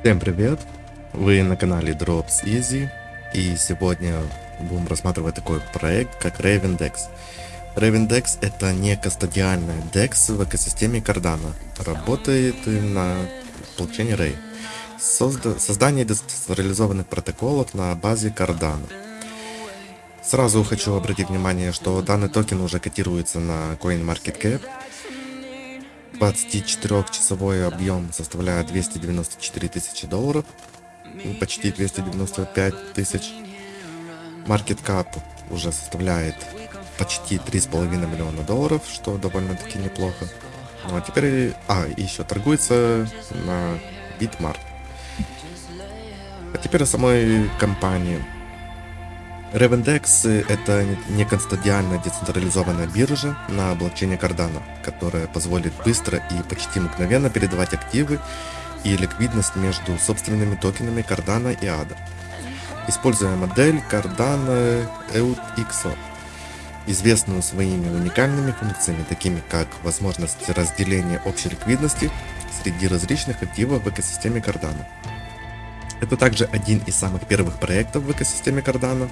Всем привет! Вы на канале Drops Easy и сегодня будем рассматривать такой проект как Ravendex. Ravendex это не кастодиальный DEX в экосистеме Cardano, работает на блокчейне Ray. Созда создание децентрализованных протоколов на базе Cardano. Сразу хочу обратить внимание, что данный токен уже котируется на CoinMarketCap 24-часовой объем составляет 294 тысячи долларов, ну, почти 295 тысяч. Market cap уже составляет почти 3,5 миллиона долларов, что довольно-таки неплохо. Ну а теперь... А, еще торгуется на Bitmart. А теперь о самой компании. Revendex — это неконстантиальная децентрализованная биржа на блокчейне Cardano, которая позволит быстро и почти мгновенно передавать активы и ликвидность между собственными токенами Cardano и ADA. Используя модель Cardano EUXO, известную своими уникальными функциями, такими как возможность разделения общей ликвидности среди различных активов в экосистеме Cardano. Это также один из самых первых проектов в экосистеме Cardano,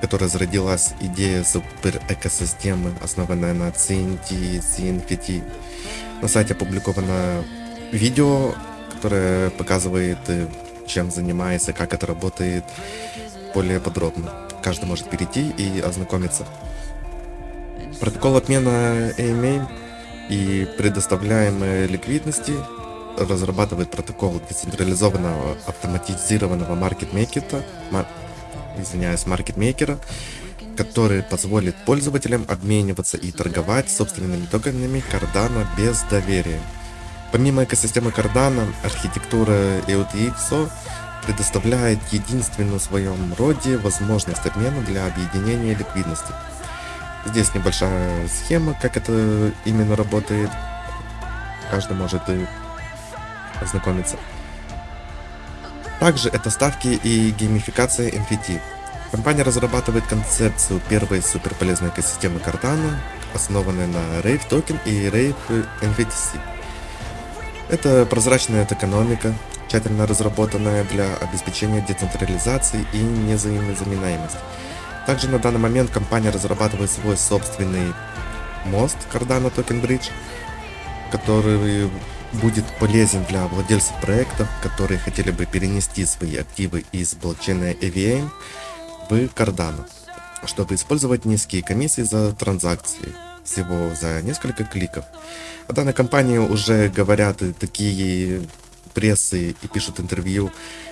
которая зародилась идея супер экосистемы, основанная на CNT, CNFT. На сайте опубликовано видео, которое показывает, э, чем занимается, как это работает более подробно. Каждый может перейти и ознакомиться. Протокол отмена AMA и предоставляемой ликвидности разрабатывает протокол децентрализованного автоматизированного маркетмейкера, мар, извиняюсь, маркетмейкера, который позволит пользователям обмениваться и торговать собственными токенами Cardano без доверия. Помимо экосистемы Cardano, архитектура EOTXO предоставляет единственную в своем роде возможность обмена для объединения ликвидности. Здесь небольшая схема, как это именно работает. Каждый может ознакомиться. Также это ставки и геймификация NFT. Компания разрабатывает концепцию первой суперполезной экосистемы Cardano, основанной на Rave токен и Rave NVTC. Это прозрачная экономика, тщательно разработанная для обеспечения децентрализации и незаменяемости. Также на данный момент компания разрабатывает свой собственный мост Cardano Token Bridge, который будет полезен для владельцев проектов, которые хотели бы перенести свои активы из блокчейна EVM в Cardano, чтобы использовать низкие комиссии за транзакции, всего за несколько кликов. О данной компании уже говорят такие прессы и пишут интервью,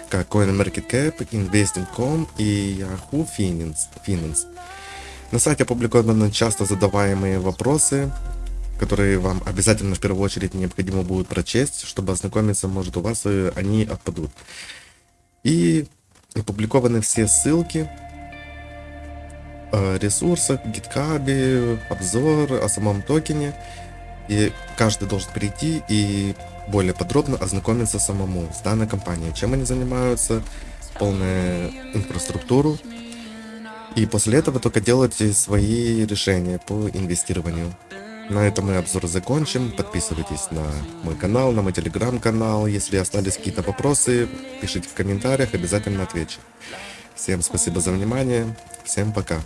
как CoinMarketCap, Investing.com и Yahoo Finance. Finance. На сайте опубликованы часто задаваемые вопросы, которые вам обязательно в первую очередь необходимо будет прочесть, чтобы ознакомиться, может у вас они отпадут. И опубликованы все ссылки о ресурсах, гиткабе, обзор о самом токене. И каждый должен перейти и более подробно ознакомиться самому с данной компанией, чем они занимаются, полную инфраструктуру. И после этого только делайте свои решения по инвестированию. На этом мы обзор закончим. Подписывайтесь на мой канал, на мой телеграм-канал. Если остались какие-то вопросы, пишите в комментариях, обязательно отвечу. Всем спасибо за внимание. Всем пока.